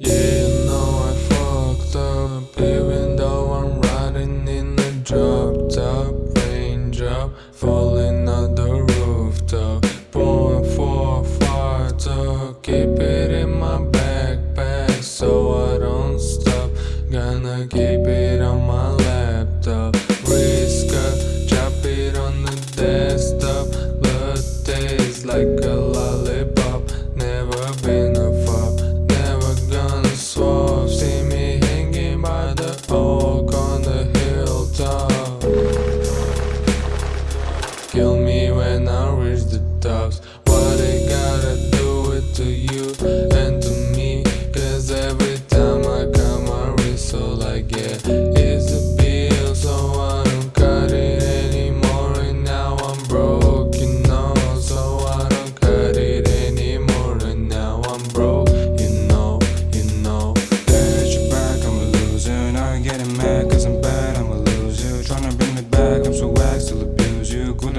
Yeah. When I reach the tops What I gotta do it to you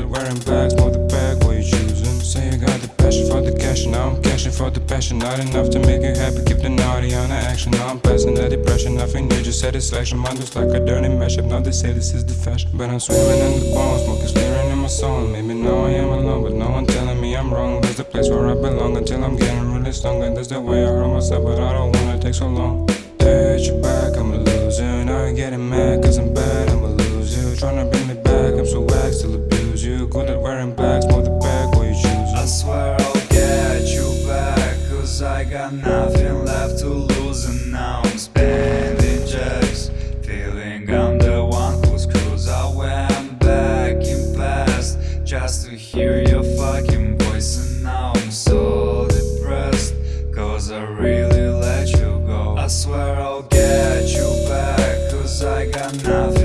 wearing bags, more the bag, what you choosing? Say you got the passion for the cash, and now I'm cashing for the passion. Not enough to make you happy, keep the naughty on the action. Now I'm passing the depression, nothing new, just satisfaction. Mine just like a dirty mashup. Now they say this is the fashion. But I'm swimming in the bones, smoke is clearing in my soul. Maybe now I am alone, but no one telling me I'm wrong. That's the place where I belong until I'm getting really strong. And That's the way I hurt myself, but I don't wanna take so long. At your back, I'm a loser. Now you're getting mad cause I'm bad, I'm a loser. Trying to bring me back, I'm so whack, still lose you. Good at wearing blacks, more the bag, what you choose. I swear I'll get you back Cause I got nothing left to lose And now I'm spending checks Feeling I'm the one who's screws I went back in past Just to hear your fucking voice And now I'm so depressed Cause I really let you go. I swear I'll get you back Cause I got nothing